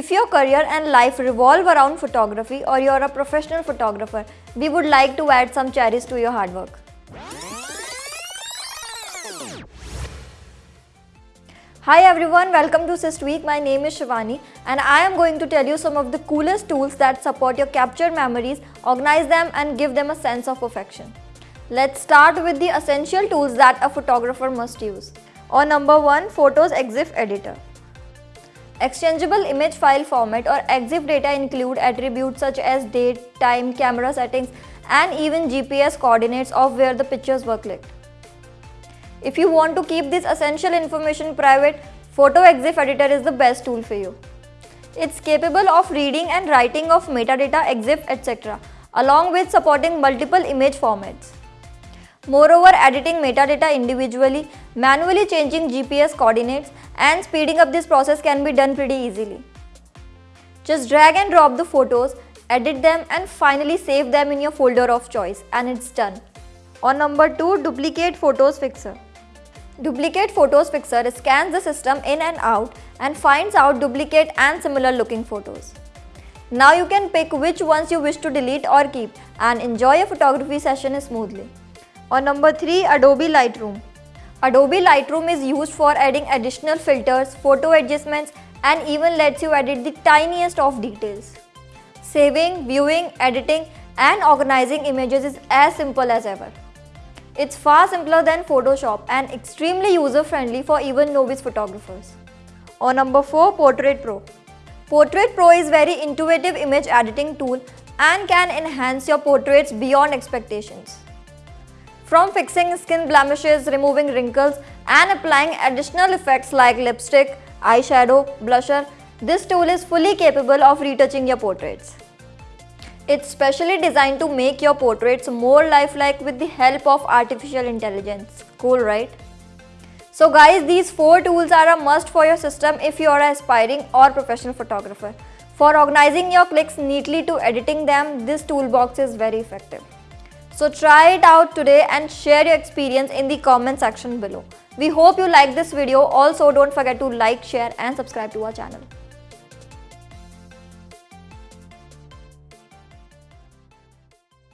If your career and life revolve around photography or you're a professional photographer, we would like to add some cherries to your hard work. Hi everyone, welcome to SysTweak. My name is Shivani and I am going to tell you some of the coolest tools that support your captured memories, organize them and give them a sense of perfection. Let's start with the essential tools that a photographer must use. On number 1, Photos EXIF Editor. Exchangeable image file format or EXIF data include attributes such as date, time, camera settings and even GPS coordinates of where the pictures were clicked. If you want to keep this essential information private, Photo EXIF Editor is the best tool for you. It's capable of reading and writing of metadata, EXIF, etc. along with supporting multiple image formats. Moreover, editing metadata individually, manually changing GPS coordinates and speeding up this process can be done pretty easily. Just drag and drop the photos, edit them and finally save them in your folder of choice and it's done. On number 2, Duplicate Photos Fixer. Duplicate Photos Fixer scans the system in and out and finds out duplicate and similar looking photos. Now you can pick which ones you wish to delete or keep and enjoy your photography session smoothly. On number 3, Adobe Lightroom. Adobe Lightroom is used for adding additional filters, photo adjustments and even lets you edit the tiniest of details. Saving, viewing, editing and organizing images is as simple as ever. It's far simpler than Photoshop and extremely user-friendly for even novice photographers. On number 4, Portrait Pro. Portrait Pro is a very intuitive image editing tool and can enhance your portraits beyond expectations. From fixing skin blemishes, removing wrinkles and applying additional effects like lipstick, eyeshadow, blusher, this tool is fully capable of retouching your portraits. It's specially designed to make your portraits more lifelike with the help of artificial intelligence. Cool, right? So guys, these four tools are a must for your system if you are an aspiring or professional photographer. For organizing your clicks neatly to editing them, this toolbox is very effective. So try it out today and share your experience in the comment section below. We hope you like this video. Also don't forget to like, share and subscribe to our channel.